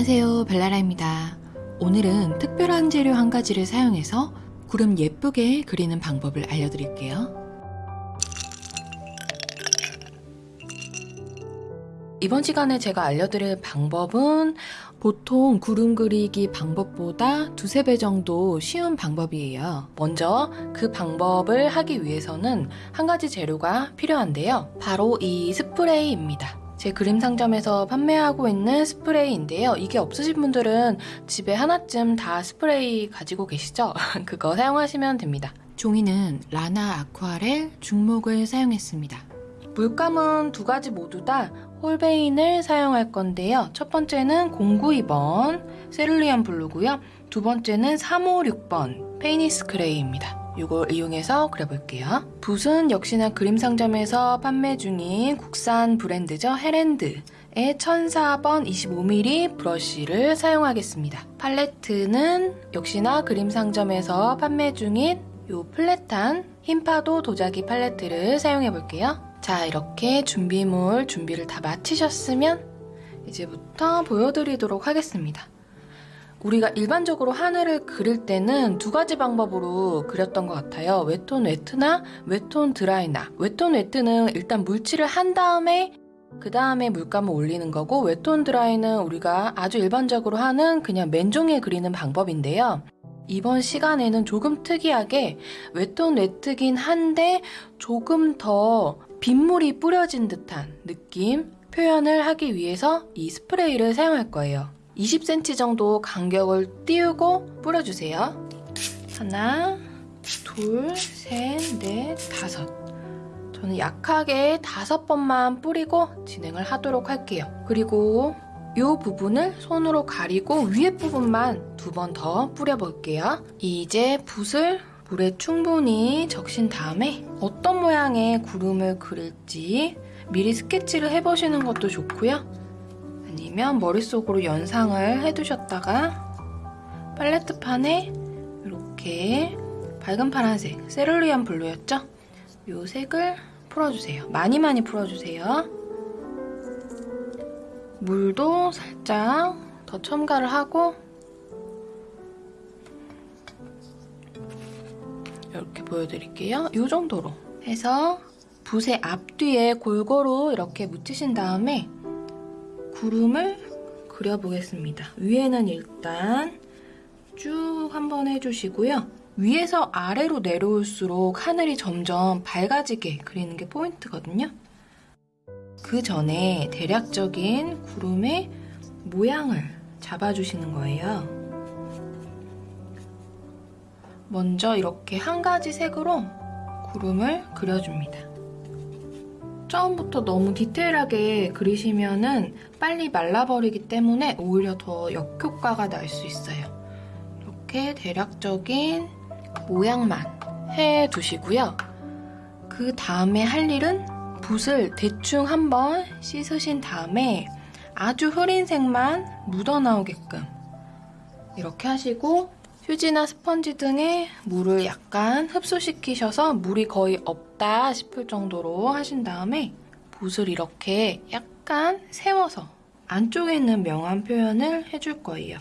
안녕하세요 벨라라입니다 오늘은 특별한 재료 한 가지를 사용해서 구름 예쁘게 그리는 방법을 알려드릴게요 이번 시간에 제가 알려드릴 방법은 보통 구름 그리기 방법보다 두세 배 정도 쉬운 방법이에요. 먼저 그 방법을 하기 위해서는 한 가지 재료가 필요한데요. 바로 이 스프레이입니다. 제 그림 상점에서 판매하고 있는 스프레이인데요. 이게 없으신 분들은 집에 하나쯤 다 스프레이 가지고 계시죠? 그거 사용하시면 됩니다. 종이는 라나 아쿠아렐 중목을 사용했습니다. 물감은 두 가지 모두 다 홀베인을 사용할 건데요. 첫 번째는 092번 cerulean blue고요. 두 번째는 356번 Payne's grey입니다. 이걸 이용해서 그려볼게요. 붓은 역시나 그림 상점에서 판매 중인 국산 브랜드죠. 헤랜드 의 1004번 25mm 브러쉬를 사용하겠습니다. 팔레트는 역시나 그림 상점에서 판매 중인 이 flat한 흰파도 도자기 팔레트를 사용해 볼게요. 자 이렇게 준비물 준비를 다 마치셨으면 이제부터 보여드리도록 하겠습니다. 우리가 일반적으로 하늘을 그릴 때는 두 가지 방법으로 그렸던 것 같아요. 웨톤 웨트나 웨톤 드라이나. wet on wet은 일단 물칠을 한 다음에 그 다음에 물감을 올리는 거고 웨톤 드라이는 우리가 아주 일반적으로 하는 그냥 맨종이에 그리는 방법인데요. 이번 시간에는 조금 특이하게 웨톤 웨트긴 한데 조금 더 빗물이 뿌려진 듯한 느낌 표현을 하기 위해서 이 스프레이를 사용할 거예요. 20cm 정도 간격을 띄우고 뿌려주세요. 하나, 둘, 셋, 넷, 다섯. 저는 약하게 다섯 번만 뿌리고 진행을 하도록 할게요. 그리고 이 부분을 손으로 가리고 위에 부분만 두 번 더 뿌려볼게요. 이제 붓을 물에 충분히 적신 다음에 어떤 모양의 구름을 그릴지 미리 스케치를 해보시는 것도 좋고요. 아니면 머릿속으로 연상을 해두셨다가 팔레트판에 이렇게 밝은 파란색 세룰리안 블루였죠? 이 색을 풀어주세요. 많이 많이 풀어주세요. 물도 살짝 더 첨가를 하고 이렇게 보여드릴게요. 이 정도로 해서 붓의 앞뒤에 골고루 이렇게 묻히신 다음에 구름을 그려보겠습니다. 위에는 일단 쭉 한번 해주시고요. 위에서 아래로 내려올수록 하늘이 점점 밝아지게 그리는 게 포인트거든요. 그 전에 대략적인 구름의 모양을 잡아주시는 거예요. 먼저 이렇게 한 가지 색으로 구름을 그려줍니다. 처음부터 너무 디테일하게 그리시면 은 빨리 말라버리기 때문에 오히려 더 역효과가 날 수 있어요. 이렇게 대략적인 모양만 해두시고요. 그 다음에 할 일은 붓을 대충 한번 씻으신 다음에 아주 흐린 색만 묻어나오게끔 이렇게 하시고 휴지나 스펀지 등에 물을 약간 흡수시키셔서 물이 거의 없다 싶을 정도로 하신 다음에 붓을 이렇게 약간 세워서 안쪽에 있는 명암 표현을 해줄 거예요.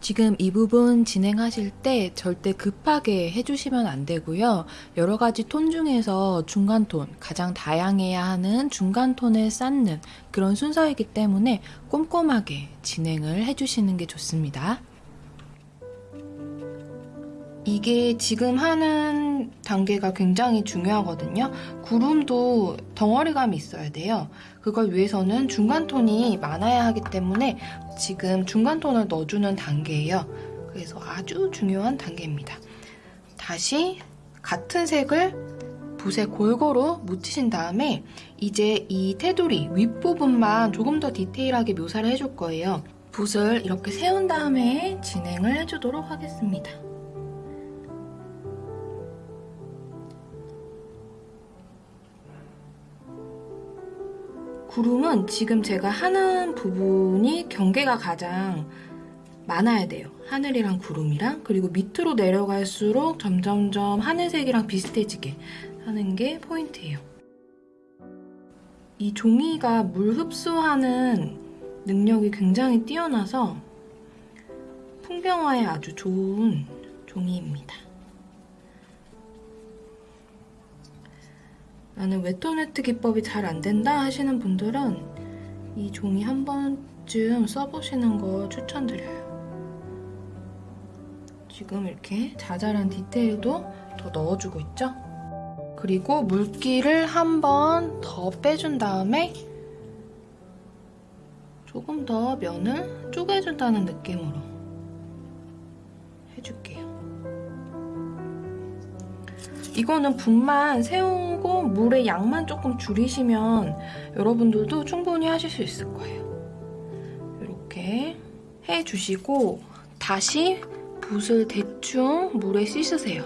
지금 이 부분 진행하실 때 절대 급하게 해주시면 안 되고요. 여러 가지 톤 중에서 중간 톤, 가장 다양해야 하는 중간 톤을 쌓는 그런 순서이기 때문에 꼼꼼하게 진행을 해주시는 게 좋습니다. 이게 지금 하는 단계가 굉장히 중요하거든요. 구름도 덩어리감이 있어야 돼요. 그걸 위해서는 중간 톤이 많아야 하기 때문에 지금 중간 톤을 넣어주는 단계예요. 그래서 아주 중요한 단계입니다. 다시 같은 색을 붓에 골고루 묻히신 다음에 이제 이 테두리 윗부분만 조금 더 디테일하게 묘사를 해줄 거예요. 붓을 이렇게 세운 다음에 진행을 해주도록 하겠습니다. 구름은 지금 제가 하는 부분이 경계가 가장 많아야 돼요. 하늘이랑 구름이랑 그리고 밑으로 내려갈수록 점점점 하늘색이랑 비슷해지게 하는 게 포인트예요. 이 종이가 물 흡수하는 능력이 굉장히 뛰어나서 풍경화에 아주 좋은 종이입니다. 나는 웨터네트 기법이 잘 안 된다 하시는 분들은 이 종이 한 번쯤 써보시는 거 추천드려요. 지금 이렇게 자잘한 디테일도 더 넣어주고 있죠? 그리고 물기를 한 번 더 빼준 다음에 조금 더 면을 쪼개준다는 느낌으로 해줄게요. 이거는 붓만 세우고 물의 양만 조금 줄이시면 여러분들도 충분히 하실 수 있을 거예요. 이렇게 해주시고 다시 붓을 대충 물에 씻으세요.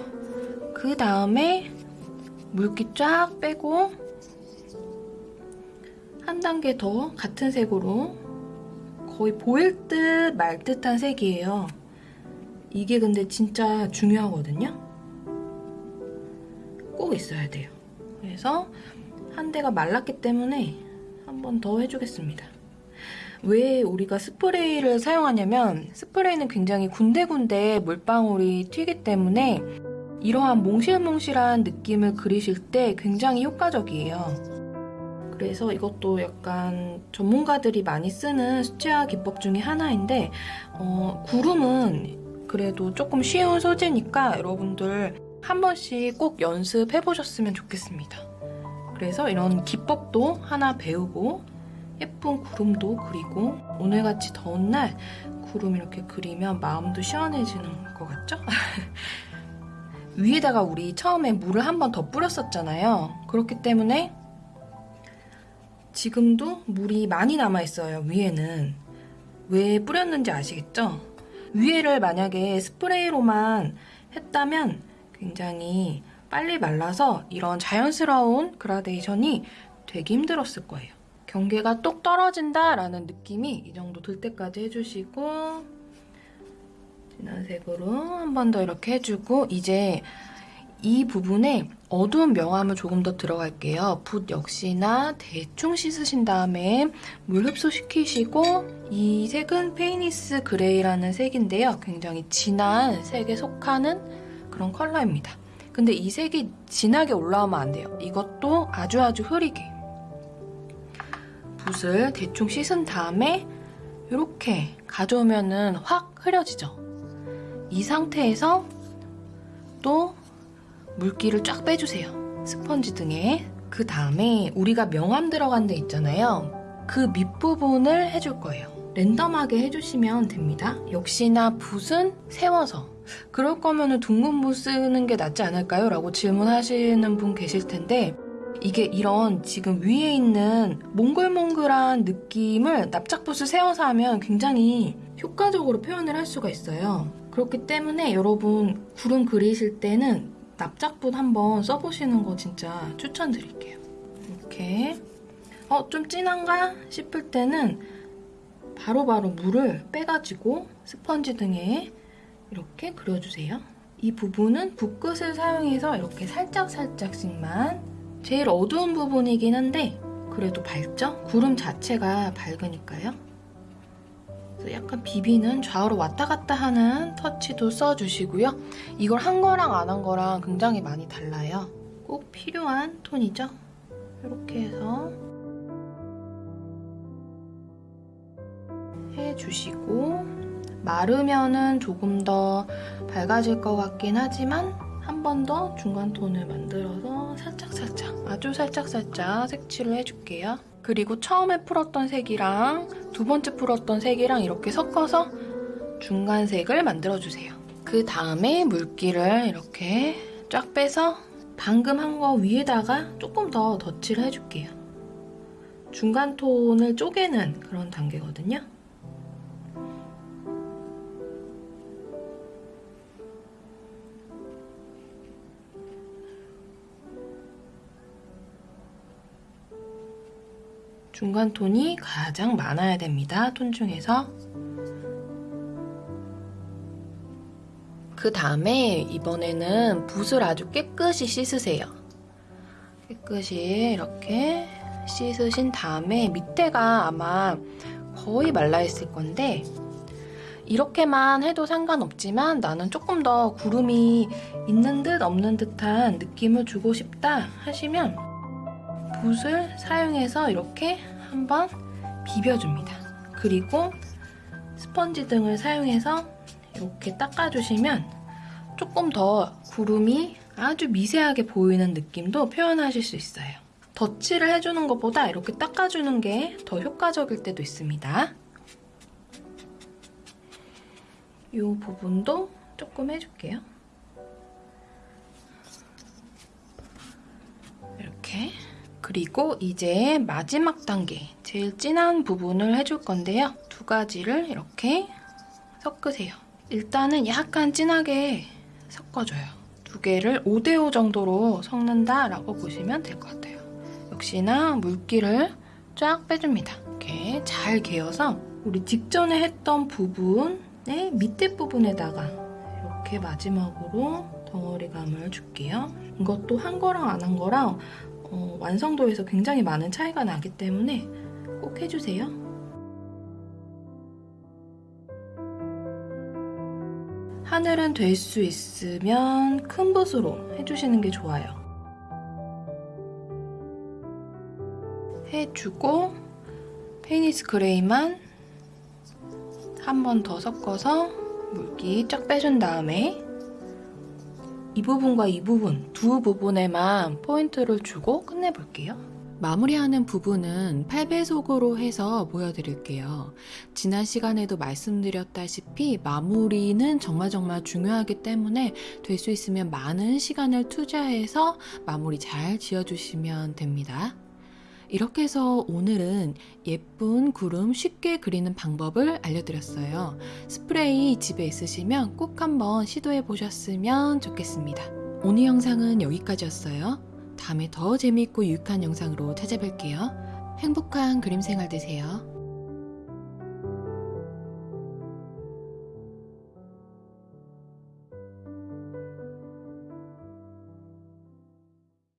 그 다음에 물기 쫙 빼고 한 단계 더 같은 색으로 거의 보일 듯 말 듯한 색이에요. 이게 근데 진짜 중요하거든요. 꼭 있어야 돼요. 그래서 한 대가 말랐기 때문에 한 번 더 해주겠습니다. 왜 우리가 스프레이를 사용하냐면 스프레이는 굉장히 군데군데 물방울이 튀기 때문에 이러한 몽실몽실한 느낌을 그리실 때 굉장히 효과적이에요. 그래서 이것도 약간 전문가들이 많이 쓰는 수채화 기법 중에 하나인데 어, 구름은 그래도 조금 쉬운 소재니까 여러분들 한 번씩 꼭 연습해 보셨으면 좋겠습니다. 그래서 이런 기법도 하나 배우고 예쁜 구름도 그리고 오늘같이 더운 날 구름 이렇게 그리면 마음도 시원해지는 것 같죠? 위에다가 우리 처음에 물을 한 번 더 뿌렸었잖아요. 그렇기 때문에 지금도 물이 많이 남아있어요, 위에는. 왜 뿌렸는지 아시겠죠? 위에를 만약에 스프레이로만 했다면 굉장히 빨리 말라서 이런 자연스러운 그라데이션이 되게 힘들었을 거예요. 경계가 똑 떨어진다라는 느낌이 이 정도 들 때까지 해주시고 진한 색으로 한 번 더 이렇게 해주고 이제 이 부분에 어두운 명암을 조금 더 들어갈게요. 붓 역시나 대충 씻으신 다음에 물 흡수시키시고 이 색은 Payne's grey라는 색인데요. 굉장히 진한 색에 속하는 그런 컬러입니다. 근데 이 색이 진하게 올라오면 안 돼요. 이것도 아주 아주 흐리게 붓을 대충 씻은 다음에 이렇게 가져오면 은 확 흐려지죠. 이 상태에서 또 물기를 쫙 빼주세요. 스펀지 등에. 그 다음에 우리가 명암 들어간 데 있잖아요. 그 밑부분을 해줄 거예요. 랜덤하게 해주시면 됩니다. 역시나 붓은 세워서. 그럴 거면 둥근 붓 쓰는 게 낫지 않을까요? 라고 질문하시는 분 계실 텐데 이게 이런 지금 위에 있는 몽글몽글한 느낌을 납작붓을 세워서 하면 굉장히 효과적으로 표현을 할 수가 있어요. 그렇기 때문에 여러분 구름 그리실 때는 납작붓 한번 써보시는 거 진짜 추천드릴게요. 이렇게 어, 좀 진한가 싶을 때는 바로바로 물을 빼가지고 스펀지 등에 이렇게 그려주세요. 이 부분은 붓끝을 사용해서 이렇게 살짝살짝씩만 제일 어두운 부분이긴 한데 그래도 밝죠? 구름 자체가 밝으니까요. 그래서 약간 비비는 좌우로 왔다 갔다 하는 터치도 써주시고요. 이걸 한 거랑 안 한 거랑 굉장히 많이 달라요. 꼭 필요한 톤이죠? 이렇게 해서 해주시고 마르면은 조금 더 밝아질 것 같긴 하지만 한 번 더 중간 톤을 만들어서 살짝살짝 아주 살짝살짝 색칠을 해줄게요. 그리고 처음에 풀었던 색이랑 두 번째 풀었던 색이랑 이렇게 섞어서 중간색을 만들어주세요. 그 다음에 물기를 이렇게 쫙 빼서 방금 한 거 위에다가 조금 더 덧칠을 해줄게요. 중간 톤을 쪼개는 그런 단계거든요. 중간 톤이 가장 많아야 됩니다. 톤 중에서. 그 다음에 이번에는 붓을 아주 깨끗이 씻으세요. 깨끗이 이렇게 씻으신 다음에 밑에가 아마 거의 말라 있을 건데 이렇게만 해도 상관없지만 나는 조금 더 구름이 있는 듯 없는 듯한 느낌을 주고 싶다 하시면 붓을 사용해서 이렇게 한번 비벼줍니다. 그리고 스펀지 등을 사용해서 이렇게 닦아주시면 조금 더 구름이 아주 미세하게 보이는 느낌도 표현하실 수 있어요. 덧칠을 해주는 것보다 이렇게 닦아주는 게 더 효과적일 때도 있습니다. 이 부분도 조금 해줄게요. 이렇게 그리고 이제 마지막 단계 제일 진한 부분을 해줄 건데요. 두 가지를 이렇게 섞으세요. 일단은 약간 진하게 섞어줘요. 두 개를 5대5 정도로 섞는다라고 보시면 될 것 같아요. 역시나 물기를 쫙 빼줍니다. 이렇게 잘 개어서 우리 직전에 했던 부분의 밑에 부분에다가 이렇게 마지막으로 덩어리감을 줄게요. 이것도 한 거랑 안 한 거랑 어, 완성도에서 굉장히 많은 차이가 나기 때문에 꼭 해주세요. 하늘은 될 수 있으면 큰 붓으로 해주시는 게 좋아요. 해주고 Payne's grey만 한 번 더 섞어서 물기 쫙 빼준 다음에 이 부분과 이 부분 두 부분에만 포인트를 주고 끝내볼게요. 마무리하는 부분은 8배속으로 해서 보여드릴게요. 지난 시간에도 말씀드렸다시피 마무리는 정말 정말 중요하기 때문에 될 수 있으면 많은 시간을 투자해서 마무리 잘 지어주시면 됩니다. 이렇게 해서 오늘은 예쁜 구름 쉽게 그리는 방법을 알려드렸어요. 스프레이 집에 있으시면 꼭 한번 시도해 보셨으면 좋겠습니다. 오늘 영상은 여기까지였어요. 다음에 더 재미있고 유익한 영상으로 찾아뵐게요. 행복한 그림 생활 되세요.